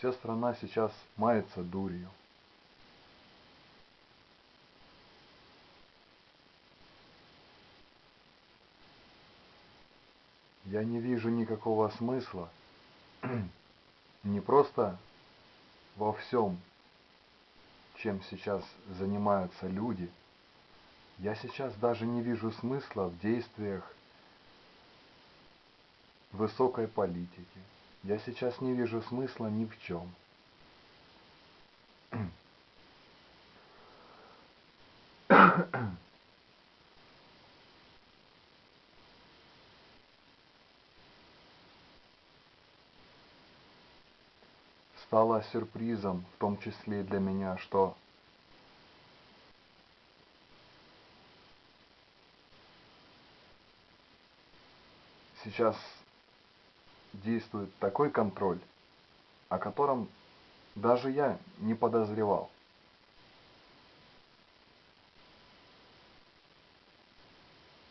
Вся страна сейчас мается дурью. Я не вижу никакого смысла не просто во всем, чем сейчас занимаются люди. Я сейчас даже не вижу смысла в действиях высокой политики. Я сейчас не вижу смысла ни в чем. Стало сюрпризом, в том числе и для меня, что сейчас действует такой контроль, о котором даже я не подозревал.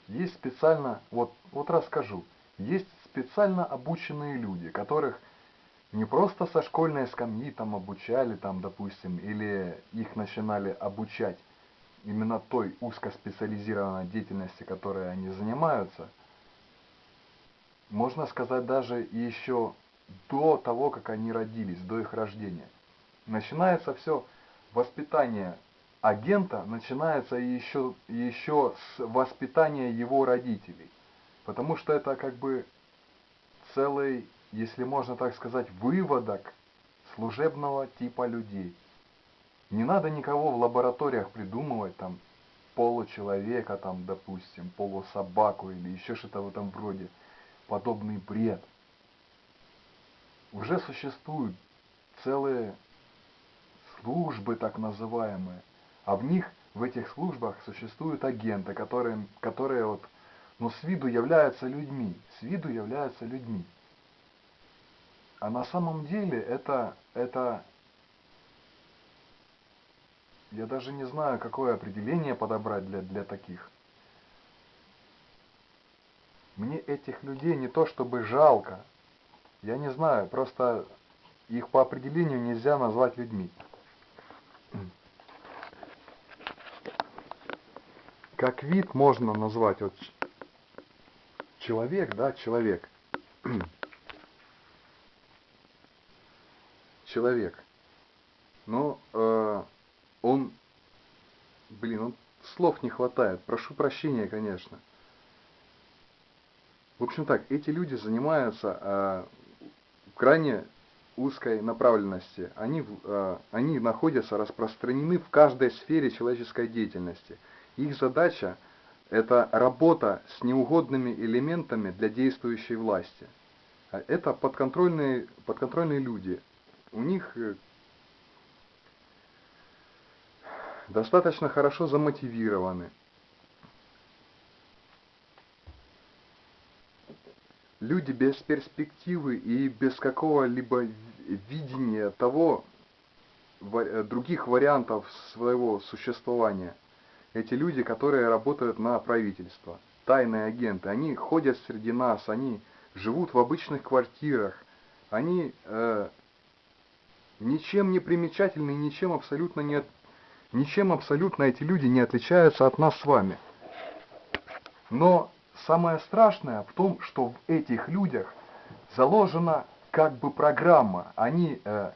Есть специально, вот, вот расскажу, есть специально обученные люди, которых не просто со школьной скамьи там обучали, там, допустим, или их начинали обучать именно той узкоспециализированной деятельности, которой они занимаются – можно сказать, даже еще до того, как они родились, до их рождения. Начинается все воспитание агента, начинается еще, еще с воспитания его родителей. Потому что это как бы целый, если можно так сказать, выводок служебного типа людей. Не надо никого в лабораториях придумывать, там, получеловека, там, допустим, полусобаку или еще что-то в этом вроде – подобный бред. Уже существуют целые службы так называемые, а в них, в этих службах существуют агенты, которые, которые вот, ну, с виду являются людьми, с виду являются людьми. А на самом деле это, это, я даже не знаю, какое определение подобрать для, для таких. Мне этих людей не то чтобы жалко. Я не знаю, просто их по определению нельзя назвать людьми. Как вид можно назвать вот человек, да, человек. человек. Но э, он, блин, он слов не хватает. Прошу прощения, конечно. В общем так, эти люди занимаются э, крайне узкой направленности. Они, э, они находятся распространены в каждой сфере человеческой деятельности. Их задача – это работа с неугодными элементами для действующей власти. Это подконтрольные, подконтрольные люди. У них э, достаточно хорошо замотивированы. Люди без перспективы и без какого-либо видения того, э, других вариантов своего существования. Эти люди, которые работают на правительство, тайные агенты, они ходят среди нас, они живут в обычных квартирах, они э, ничем не примечательны, ничем абсолютно не, ничем абсолютно эти люди не отличаются от нас с вами. Но Самое страшное в том, что в этих людях заложена как бы программа. Они э,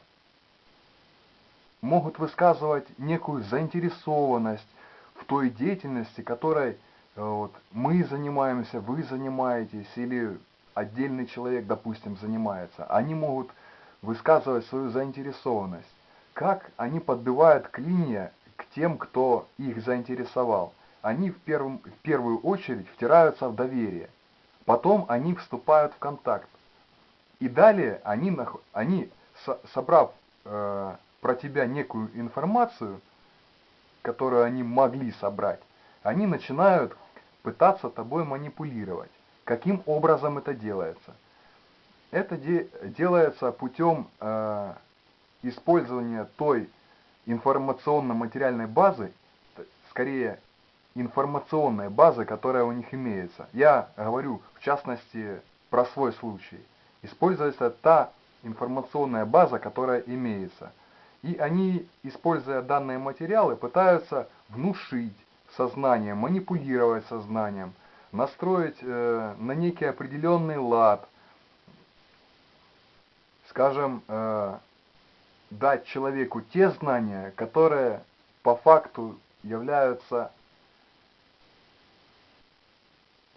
могут высказывать некую заинтересованность в той деятельности, которой э, вот, мы занимаемся, вы занимаетесь, или отдельный человек, допустим, занимается. Они могут высказывать свою заинтересованность. Как они подбивают клинья к тем, кто их заинтересовал – они в, первом, в первую очередь втираются в доверие. Потом они вступают в контакт. И далее они, они собрав э, про тебя некую информацию, которую они могли собрать, они начинают пытаться тобой манипулировать. Каким образом это делается? Это де делается путем э, использования той информационно-материальной базы, скорее информационная база, которая у них имеется. Я говорю, в частности, про свой случай. Используется та информационная база, которая имеется. И они, используя данные материалы, пытаются внушить сознание, манипулировать сознанием, настроить э, на некий определенный лад, скажем, э, дать человеку те знания, которые по факту являются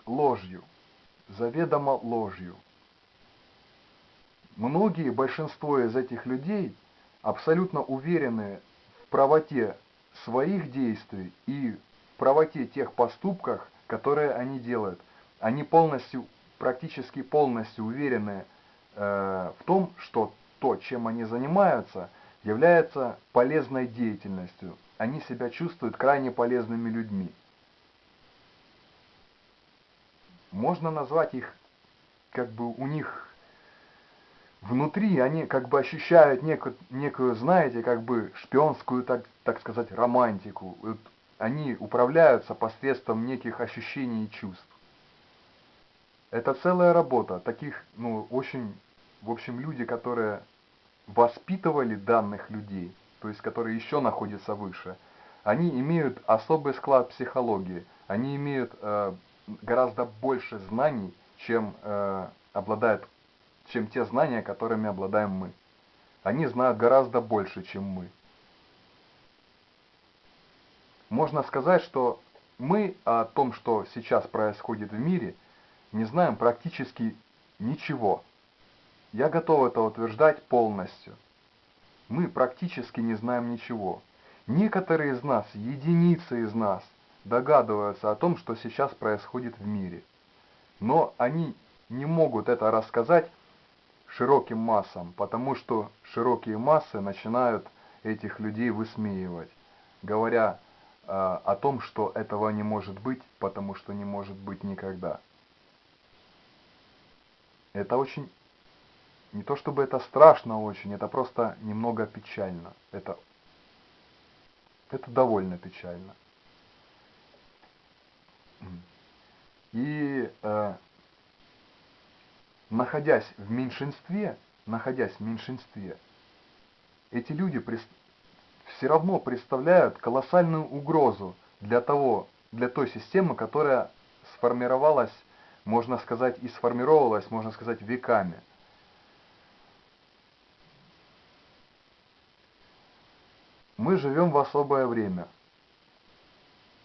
ложью, заведомо ложью. Многие, большинство из этих людей абсолютно уверены в правоте своих действий и в правоте тех поступках, которые они делают. Они полностью, практически полностью уверены э, в том, что то, чем они занимаются, является полезной деятельностью. Они себя чувствуют крайне полезными людьми. Можно назвать их, как бы у них внутри они как бы ощущают некую, некую знаете, как бы шпионскую, так, так сказать, романтику. Вот они управляются посредством неких ощущений и чувств. Это целая работа. Таких, ну, очень, в общем, люди, которые воспитывали данных людей, то есть которые еще находятся выше, они имеют особый склад психологии. Они имеют э, гораздо больше знаний, чем э, обладают чем те знания, которыми обладаем мы. Они знают гораздо больше, чем мы. Можно сказать, что мы о том, что сейчас происходит в мире, не знаем практически ничего. Я готов это утверждать полностью. Мы практически не знаем ничего. Некоторые из нас, единицы из нас, догадываются о том, что сейчас происходит в мире. Но они не могут это рассказать широким массам, потому что широкие массы начинают этих людей высмеивать, говоря э, о том, что этого не может быть, потому что не может быть никогда. Это очень, не то чтобы это страшно очень, это просто немного печально. Это, это довольно печально. И э, находясь в меньшинстве, находясь в меньшинстве, эти люди все равно представляют колоссальную угрозу для того, для той системы, которая сформировалась, можно сказать, и сформировалась, можно сказать, веками. Мы живем в особое время,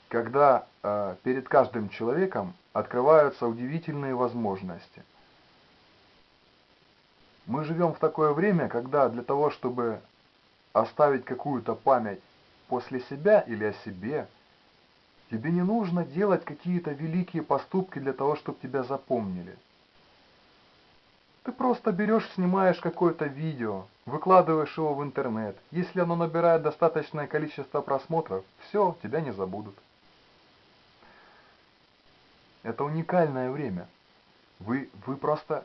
когда перед каждым человеком открываются удивительные возможности – мы живем в такое время, когда для того, чтобы оставить какую-то память после себя или о себе, тебе не нужно делать какие-то великие поступки для того, чтобы тебя запомнили. Ты просто берешь, снимаешь какое-то видео, выкладываешь его в интернет. Если оно набирает достаточное количество просмотров, все, тебя не забудут. Это уникальное время. Вы, вы просто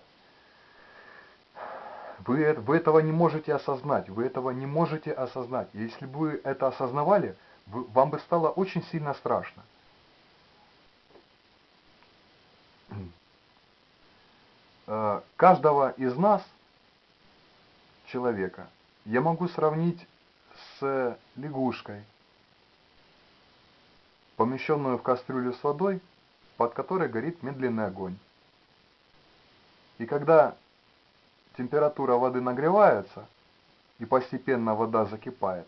вы, вы этого не можете осознать, вы этого не можете осознать. Если бы вы это осознавали, вы, вам бы стало очень сильно страшно. Э, каждого из нас, человека, я могу сравнить с лягушкой, помещенную в кастрюлю с водой, под которой горит медленный огонь. И когда температура воды нагревается, и постепенно вода закипает,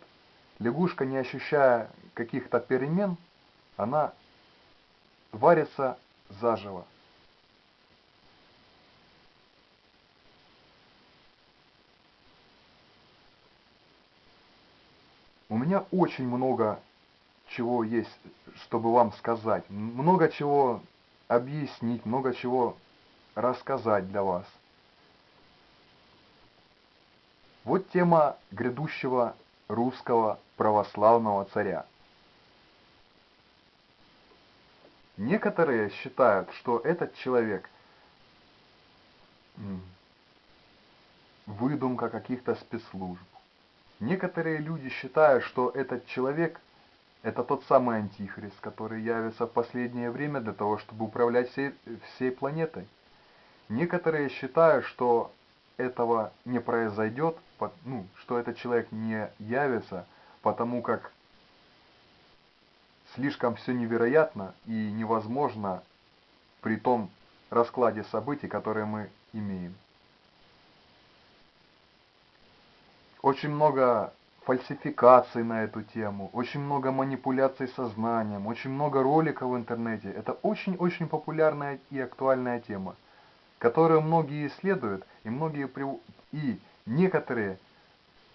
лягушка, не ощущая каких-то перемен, она варится заживо. У меня очень много чего есть, чтобы вам сказать, много чего объяснить, много чего рассказать для вас. Вот тема грядущего русского православного царя. Некоторые считают, что этот человек выдумка каких-то спецслужб. Некоторые люди считают, что этот человек это тот самый антихрист, который явится в последнее время для того, чтобы управлять всей, всей планетой. Некоторые считают, что этого не произойдет, ну, что этот человек не явится, потому как слишком все невероятно и невозможно при том раскладе событий, которые мы имеем. Очень много фальсификаций на эту тему, очень много манипуляций сознанием, очень много роликов в интернете. Это очень-очень популярная и актуальная тема, которую многие исследуют, и многие и некоторые,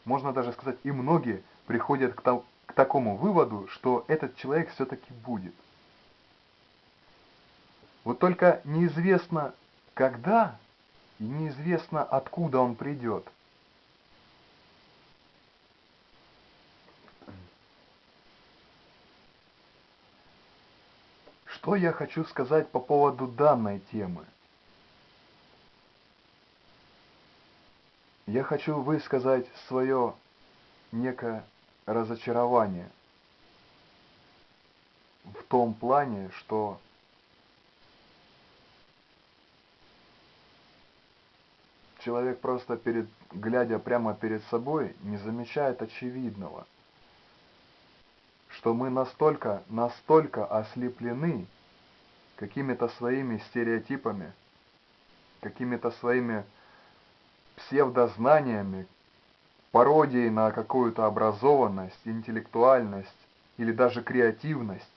можно даже сказать, и многие приходят к, к такому выводу, что этот человек все-таки будет. Вот только неизвестно когда и неизвестно откуда он придет. Я хочу сказать по поводу данной темы? Я хочу высказать свое некое разочарование в том плане, что человек просто перед, глядя прямо перед собой, не замечает очевидного, что мы настолько, настолько ослеплены какими-то своими стереотипами, какими-то своими псевдознаниями, пародией на какую-то образованность, интеллектуальность или даже креативность,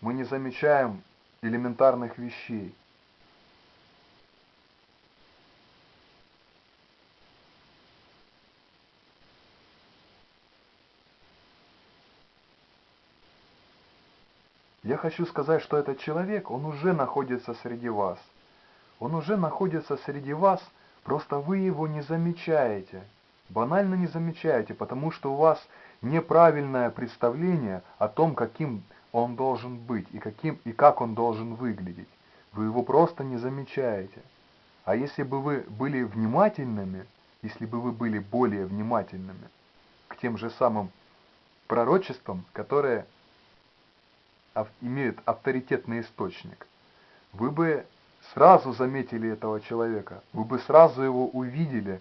мы не замечаем элементарных вещей. Я хочу сказать, что этот человек, он уже находится среди вас. Он уже находится среди вас, просто вы его не замечаете. Банально не замечаете, потому что у вас неправильное представление о том, каким он должен быть и, каким, и как он должен выглядеть. Вы его просто не замечаете. А если бы вы были внимательными, если бы вы были более внимательными к тем же самым пророчествам, которые имеют авторитетный источник, вы бы сразу заметили этого человека, вы бы сразу его увидели,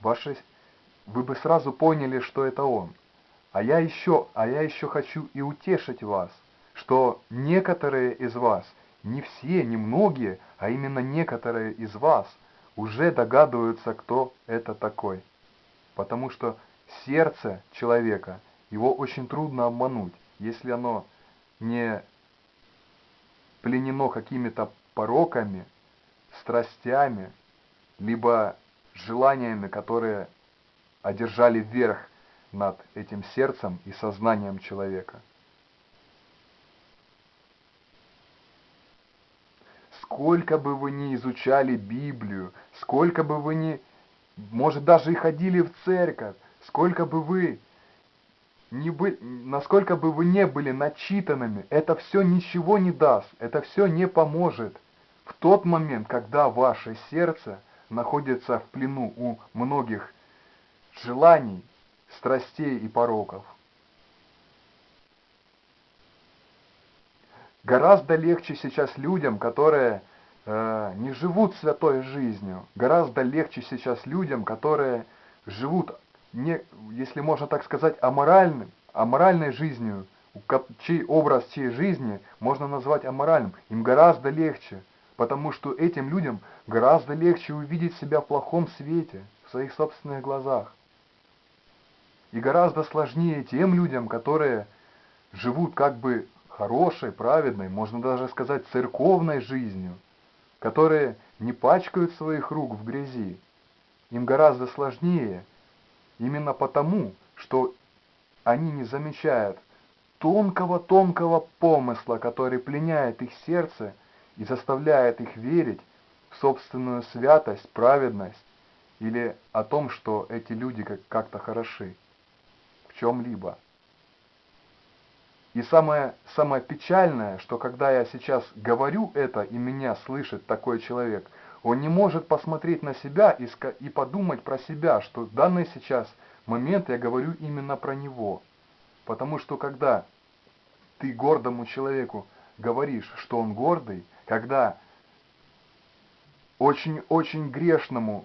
ваши, вы бы сразу поняли, что это он. А я еще, а я еще хочу и утешить вас, что некоторые из вас, не все, не многие, а именно некоторые из вас уже догадываются, кто это такой. Потому что сердце человека, его очень трудно обмануть, если оно не пленено какими-то пороками, страстями, либо желаниями, которые одержали верх над этим сердцем и сознанием человека. Сколько бы вы ни изучали Библию, сколько бы вы ни, может даже и ходили в церковь, сколько бы вы не бы, насколько бы вы не были начитанными, это все ничего не даст, это все не поможет. В тот момент, когда ваше сердце находится в плену у многих желаний, страстей и пороков. Гораздо легче сейчас людям, которые э, не живут святой жизнью, гораздо легче сейчас людям, которые живут не, если можно так сказать, аморальным, аморальной жизнью, чей образ чьей жизни можно назвать аморальным, им гораздо легче, потому что этим людям гораздо легче увидеть себя в плохом свете, в своих собственных глазах. И гораздо сложнее тем людям, которые живут как бы хорошей, праведной, можно даже сказать церковной жизнью, которые не пачкают своих рук в грязи. Им гораздо сложнее – Именно потому, что они не замечают тонкого-тонкого помысла, который пленяет их сердце и заставляет их верить в собственную святость, праведность или о том, что эти люди как-то хороши в чем-либо. И самое, самое печальное, что когда я сейчас говорю это, и меня слышит такой человек – он не может посмотреть на себя и, и подумать про себя, что в данный сейчас момент я говорю именно про него. Потому что когда ты гордому человеку говоришь, что он гордый, когда очень-очень грешному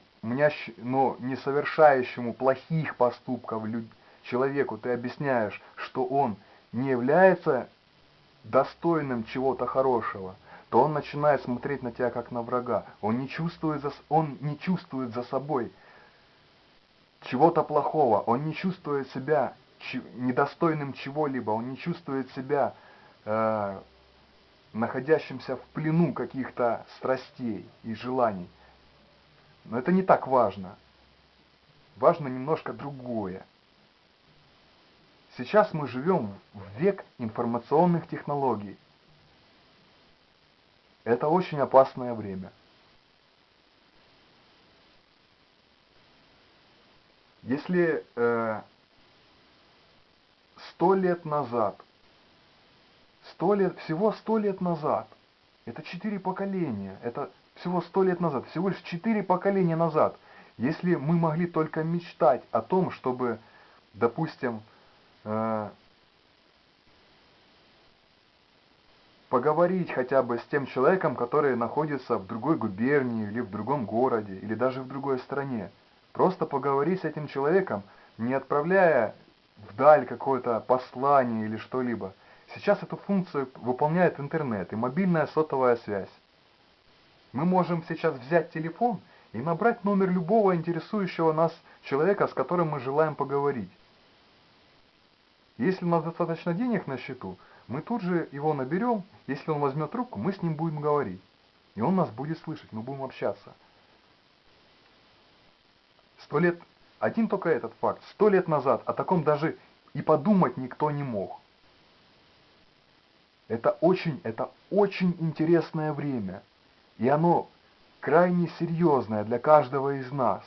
но не совершающему плохих поступков человеку ты объясняешь, что он не является достойным чего-то хорошего, то он начинает смотреть на тебя как на врага. Он не чувствует за, он не чувствует за собой чего-то плохого, он не чувствует себя недостойным чего-либо, он не чувствует себя э, находящимся в плену каких-то страстей и желаний. Но это не так важно. Важно немножко другое. Сейчас мы живем в век информационных технологий. Это очень опасное время. Если э, сто лет назад, сто лет, всего сто лет назад, это четыре поколения, это всего сто лет назад, всего лишь четыре поколения назад, если мы могли только мечтать о том, чтобы, допустим, э, поговорить хотя бы с тем человеком, который находится в другой губернии или в другом городе, или даже в другой стране. Просто поговори с этим человеком, не отправляя вдаль какое-то послание или что-либо. Сейчас эту функцию выполняет интернет и мобильная сотовая связь. Мы можем сейчас взять телефон и набрать номер любого интересующего нас человека, с которым мы желаем поговорить. Если у нас достаточно денег на счету, мы тут же его наберем, если он возьмет трубку, мы с ним будем говорить. И он нас будет слышать, мы будем общаться. Сто лет, один только этот факт, сто лет назад о таком даже и подумать никто не мог. Это очень, это очень интересное время. И оно крайне серьезное для каждого из нас.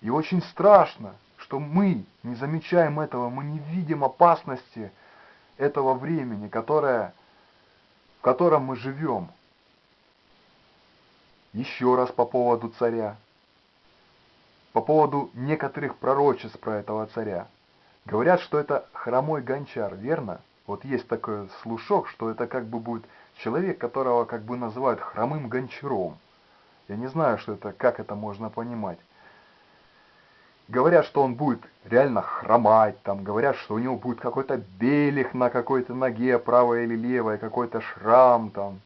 И очень страшно, что мы не замечаем этого, мы не видим опасности этого времени, которое, в котором мы живем. Еще раз по поводу царя. По поводу некоторых пророчеств про этого царя. Говорят, что это хромой гончар, верно? Вот есть такой слушок, что это как бы будет человек, которого как бы называют хромым гончаром. Я не знаю, что это, как это можно понимать. Говорят, что он будет реально хромать, там, говорят, что у него будет какой-то белих на какой-то ноге, правой или левой, какой-то шрам там,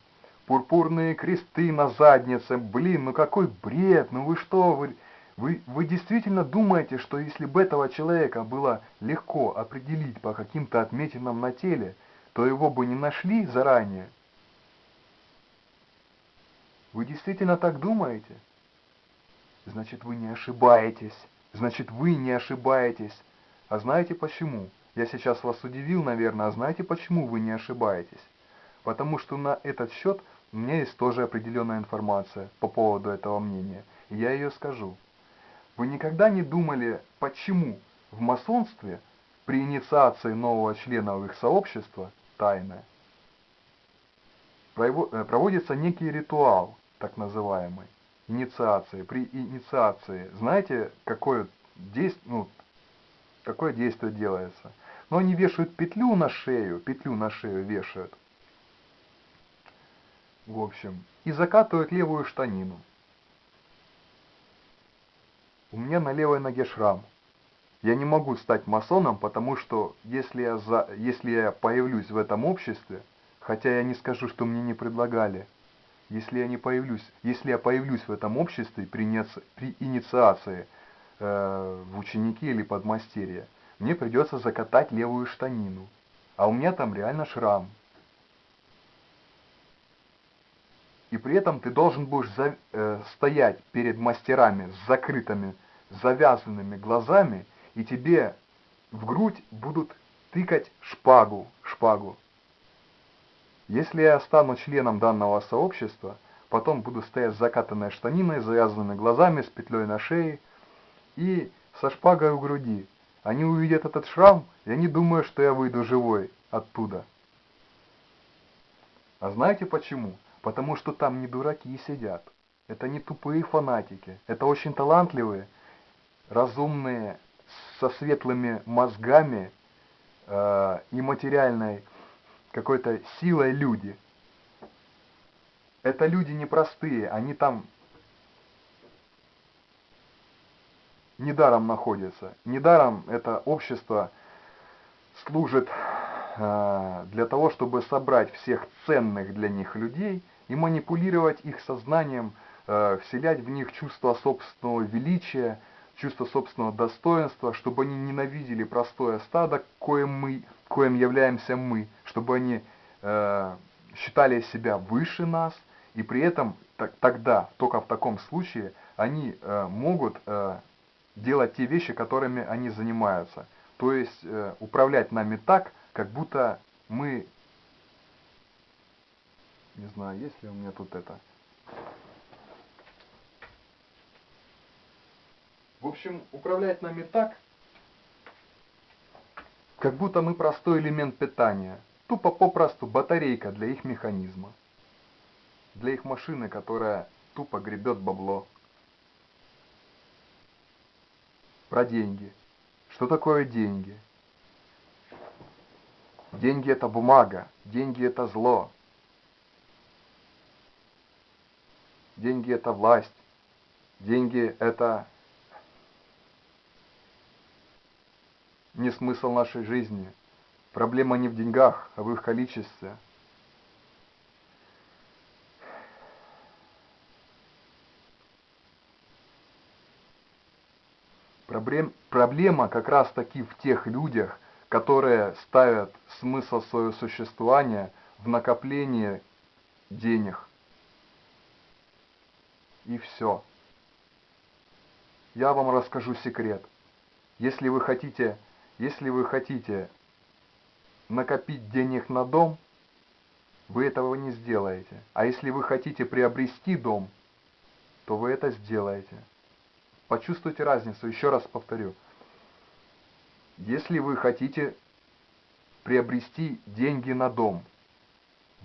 пурпурные кресты на заднице, блин, ну какой бред, ну вы что, вы, вы, вы действительно думаете, что если бы этого человека было легко определить по каким-то отметинам на теле, то его бы не нашли заранее? Вы действительно так думаете? Значит, вы не ошибаетесь. Значит, вы не ошибаетесь. А знаете почему? Я сейчас вас удивил, наверное, а знаете почему вы не ошибаетесь? Потому что на этот счет у меня есть тоже определенная информация по поводу этого мнения. И я ее скажу. Вы никогда не думали, почему в масонстве при инициации нового члена в их сообщества, тайное, э, проводится некий ритуал, так называемый, инициации, при инициации, знаете, какое действие, ну, какое действие делается? Но они вешают петлю на шею, петлю на шею вешают. В общем, и закатывают левую штанину. У меня на левой ноге шрам. Я не могу стать масоном, потому что если я, за, если я появлюсь в этом обществе, хотя я не скажу, что мне не предлагали, если я не появлюсь, если я появлюсь в этом обществе при, при инициации э, в ученики или подмастерье, мне придется закатать левую штанину, а у меня там реально шрам. И при этом ты должен будешь за, э, стоять перед мастерами с закрытыми, завязанными глазами, и тебе в грудь будут тыкать шпагу, шпагу. Если я стану членом данного сообщества, потом буду стоять с закатанной штаниной, завязанными глазами, с петлей на шее и со шпагой у груди. Они увидят этот шрам, и они думают, что я выйду живой оттуда. А знаете почему? Потому что там не дураки сидят. Это не тупые фанатики. Это очень талантливые, разумные, со светлыми мозгами э, и материальной какой-то силой люди. Это люди непростые, они там недаром находится. Недаром это общество служит э, для того, чтобы собрать всех ценных для них людей и манипулировать их сознанием, э, вселять в них чувство собственного величия, чувство собственного достоинства, чтобы они ненавидели простое стадо, коим, мы, коим являемся мы, чтобы они э, считали себя выше нас, и при этом так, тогда, только в таком случае, они э, могут э, делать те вещи, которыми они занимаются. То есть э, управлять нами так, как будто мы... Не знаю, есть ли у меня тут это... В общем, управлять нами так, как будто мы простой элемент питания. Тупо попросту батарейка для их механизма. Для их машины, которая тупо гребет бабло. Про деньги. Что такое деньги? Деньги это бумага, деньги это зло. Деньги это власть, деньги это не смысл нашей жизни. Проблема не в деньгах, а в их количестве. Проблем, проблема как раз таки в тех людях, которые ставят смысл своего существования в накоплении денег. И все. Я вам расскажу секрет. Если вы хотите если вы хотите накопить денег на дом, вы этого не сделаете. А если вы хотите приобрести дом, то вы это сделаете. Почувствуйте разницу, еще раз повторю. Если вы хотите приобрести деньги на дом,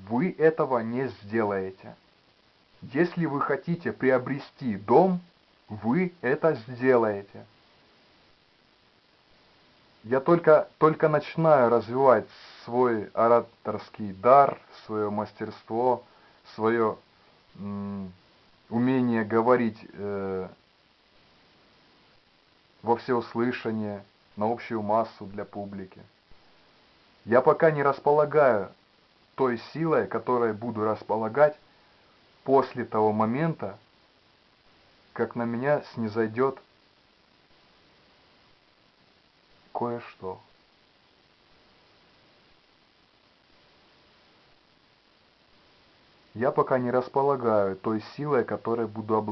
вы этого не сделаете. Если вы хотите приобрести дом, вы это сделаете. Я только, только начинаю развивать свой ораторский дар, свое мастерство, свое умение говорить э, во всеуслышание, на общую массу для публики. Я пока не располагаю той силой, которой буду располагать после того момента, как на меня снизойдет кое-что. Я пока не располагаю той силой, которой буду обладать.